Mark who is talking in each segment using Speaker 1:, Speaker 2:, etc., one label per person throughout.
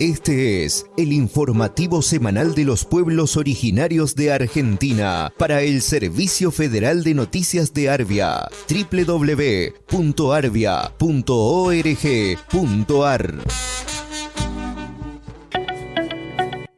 Speaker 1: Este es el informativo semanal de los pueblos originarios de Argentina para el Servicio Federal de Noticias de Arbia, www.arbia.org.ar.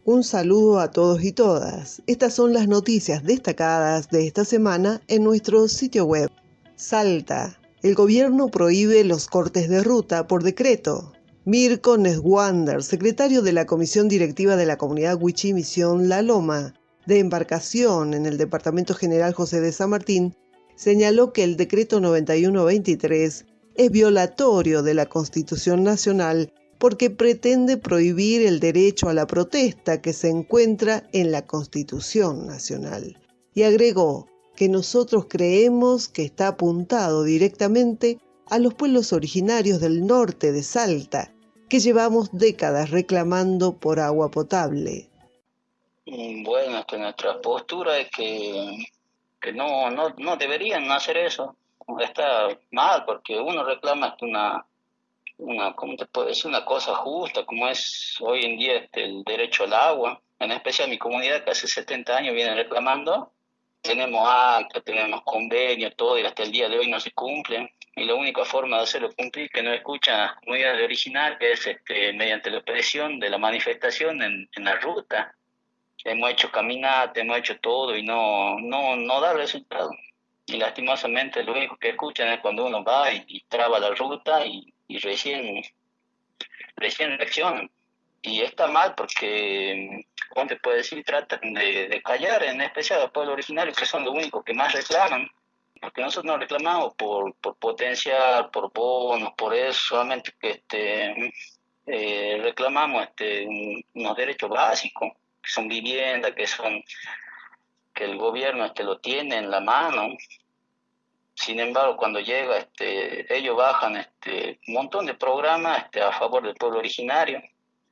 Speaker 2: Un saludo a todos y todas. Estas son las noticias destacadas de esta semana en nuestro sitio web. Salta. El gobierno prohíbe los cortes de ruta por decreto. Mirko Neswander, secretario de la Comisión Directiva de la Comunidad Huichí Misión La Loma, de embarcación en el Departamento General José de San Martín, señaló que el decreto 9123 es violatorio de la Constitución Nacional porque pretende prohibir el derecho a la protesta que se encuentra en la Constitución Nacional. Y agregó que nosotros creemos que está apuntado directamente a los pueblos originarios del norte de Salta, que llevamos décadas reclamando por agua potable.
Speaker 3: Mm, bueno, este, nuestra postura es que, que no, no, no deberían hacer eso. Está mal porque uno reclama una, una, ¿cómo te puedo decir? Una cosa justa, como es hoy en día este, el derecho al agua. En especial mi comunidad que hace 70 años viene reclamando. Tenemos acta, tenemos convenios, todo, y hasta el día de hoy no se cumplen y la única forma de hacerlo cumplir que no escucha la comunidad original es este, mediante la presión de la manifestación en, en la ruta. Hemos hecho caminata, hemos hecho todo y no, no, no da resultado. Y lastimosamente lo único que escuchan es cuando uno va y, traba la ruta y, y recién, recién reaccionan. Y está mal porque, como te puedo decir, tratan de, callar, en especial a los pueblos originarios, que son los únicos que más reclaman porque nosotros no reclamamos por, por potencial, por bonos, por eso, solamente que este, eh, reclamamos este, unos derechos básicos, que son viviendas, que son que el gobierno este, lo tiene en la mano. Sin embargo, cuando llega, este, ellos bajan este, un montón de programas este, a favor del pueblo originario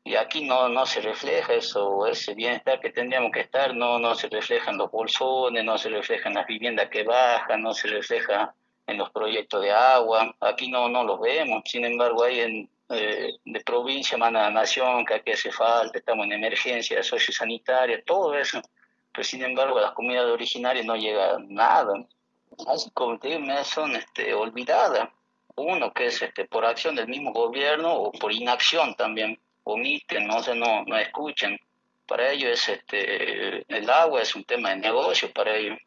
Speaker 3: y aquí no, no se refleja eso, ese bienestar que tendríamos que estar, no, no se refleja en los bolsones, no se refleja en las viviendas que bajan, no se refleja en los proyectos de agua, aquí no, no los vemos, sin embargo hay en, eh, de provincia, manda nación, que aquí hace falta, estamos en emergencia sociosanitaria, todo eso, pero sin embargo a las comunidades originarias no llega nada, así como te digo, son este, olvidadas, uno que es este, por acción del mismo gobierno o por inacción también omiten, no, se no, no escuchan. Para ellos es este, el agua es un tema de negocio para ellos,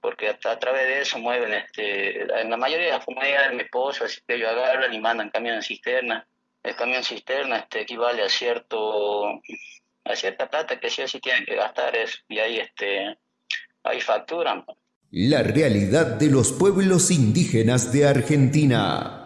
Speaker 3: porque a, a través de eso mueven, este, en la mayoría de las comunidades de mi esposa, así que ellos agarran y mandan camión cisterna. El camión cisterna este, equivale a cierto a cierta plata que sí o sí tienen que gastar eso, y ahí este ahí facturan.
Speaker 1: La realidad de los pueblos indígenas de Argentina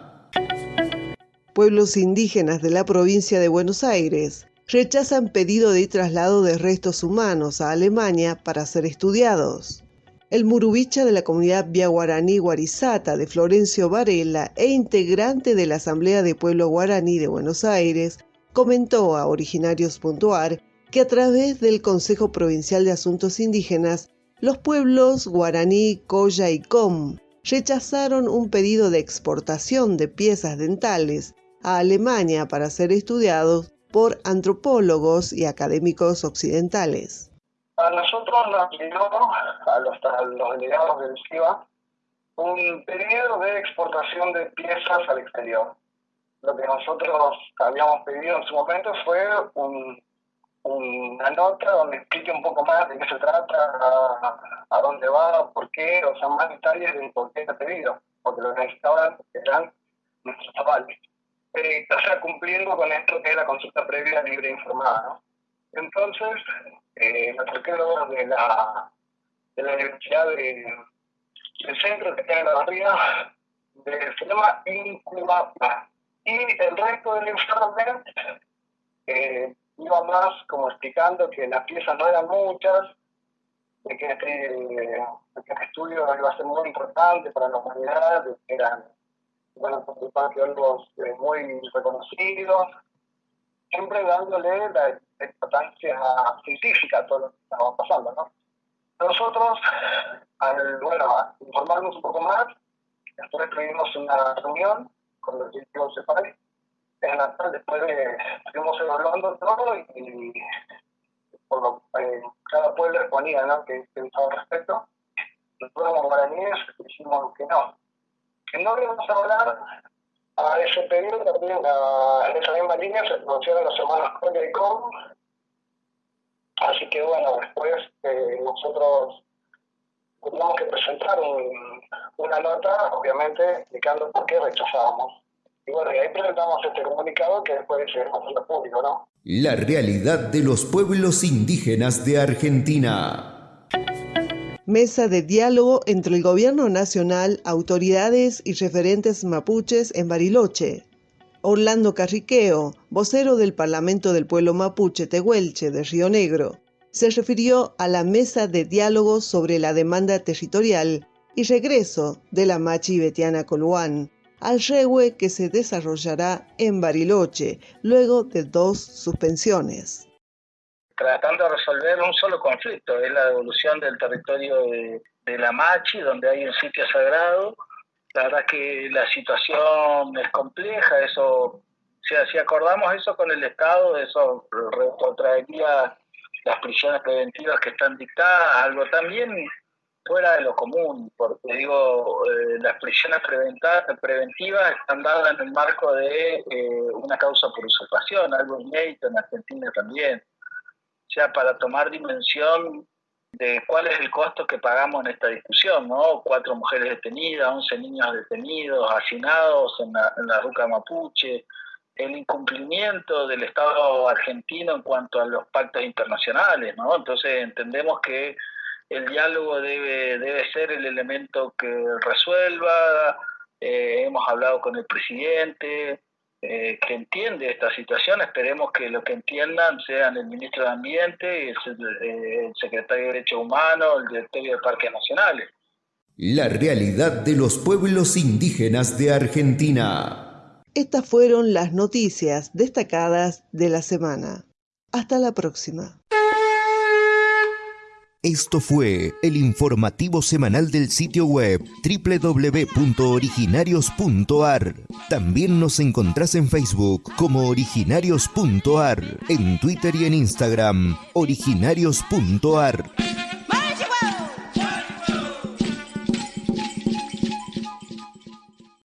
Speaker 2: pueblos indígenas de la provincia de Buenos Aires rechazan pedido de traslado de restos humanos a Alemania para ser estudiados. El murubicha de la comunidad Via Guaraní Guarizata de Florencio Varela e integrante de la Asamblea de Pueblo Guaraní de Buenos Aires comentó a Originarios.ar que a través del Consejo Provincial de Asuntos Indígenas, los pueblos guaraní, Coya y Com rechazaron un pedido de exportación de piezas dentales a Alemania para ser estudiados por antropólogos y académicos occidentales.
Speaker 4: A nosotros nos llegó, a los, a los delegados del CIBA, un periodo de exportación de piezas al exterior. Lo que nosotros habíamos pedido en su momento fue un, una nota donde explique un poco más de qué se trata, a, a dónde va, por qué, o sea, más detalles de por qué ha pedido, porque lo que necesitaban eran nuestros avales eh, o sea, cumpliendo con esto que es la consulta previa libre informada. ¿no? Entonces, eh, los arqueólogos de la, de la Universidad de, del Centro que tiene la barriga de, se llama Incubapa. Y el resto del informe eh, iba más como explicando que las piezas no eran muchas, de que este, que este estudio iba a ser muy importante para la humanidad, que eran bueno, participar arqueólogos muy reconocidos, siempre dándole la importancia científica a todo lo que estaba pasando, ¿no? Nosotros, al, bueno, informarnos un poco más, después tuvimos una reunión con los directivos de país en Natal, después de, estuvimos evaluando todo y, por lo, eh, cada pueblo exponía ¿no? que pensaba al respecto. Nosotros como guaraníes dijimos que no, no íbamos a hablar a ese periodo también en esa misma línea se pronunciaron los hermanos Coria y Com. Así que bueno, después eh, nosotros tuvimos que presentar una nota, obviamente, indicando por qué rechazábamos. Y bueno, y ahí presentamos este comunicado que después se hacer público, ¿no?
Speaker 1: La realidad de los pueblos indígenas de Argentina.
Speaker 2: Mesa de diálogo entre el Gobierno Nacional, autoridades y referentes mapuches en Bariloche. Orlando Carriqueo, vocero del Parlamento del Pueblo Mapuche Tehuelche de Río Negro, se refirió a la mesa de diálogo sobre la demanda territorial y regreso de la Machi Betiana Coluán al regue que se desarrollará en Bariloche luego de dos suspensiones
Speaker 5: tratando de resolver un solo conflicto, es la devolución del territorio de, la Machi, donde hay un sitio sagrado. La verdad que la situación es compleja, eso, si, si acordamos eso con el Estado, eso retrotraería las prisiones preventivas que están dictadas, algo también fuera de lo común, porque digo, eh, las prisiones preventivas están dadas en el marco de eh, una causa por usurpación, algo inédito en Argentina también sea, para tomar dimensión de cuál es el costo que pagamos en esta discusión, ¿no? Cuatro mujeres detenidas, once niños detenidos, hacinados en la, en la ruca mapuche, el incumplimiento del Estado argentino en cuanto a los pactos internacionales, ¿no? Entonces entendemos que el diálogo debe, debe ser el elemento que resuelva, eh, hemos hablado con el presidente, eh, que entiende esta situación. Esperemos que lo que entiendan sean el ministro de Ambiente, el, eh, el secretario de Derechos Humanos, el directorio de Parques Nacionales.
Speaker 1: La realidad de los pueblos indígenas de Argentina.
Speaker 2: Estas fueron las noticias destacadas de la semana. Hasta la próxima.
Speaker 1: Esto fue el informativo semanal del sitio web www.originarios.ar. También nos encontrás en Facebook como originarios.ar, en Twitter y en Instagram originarios.ar.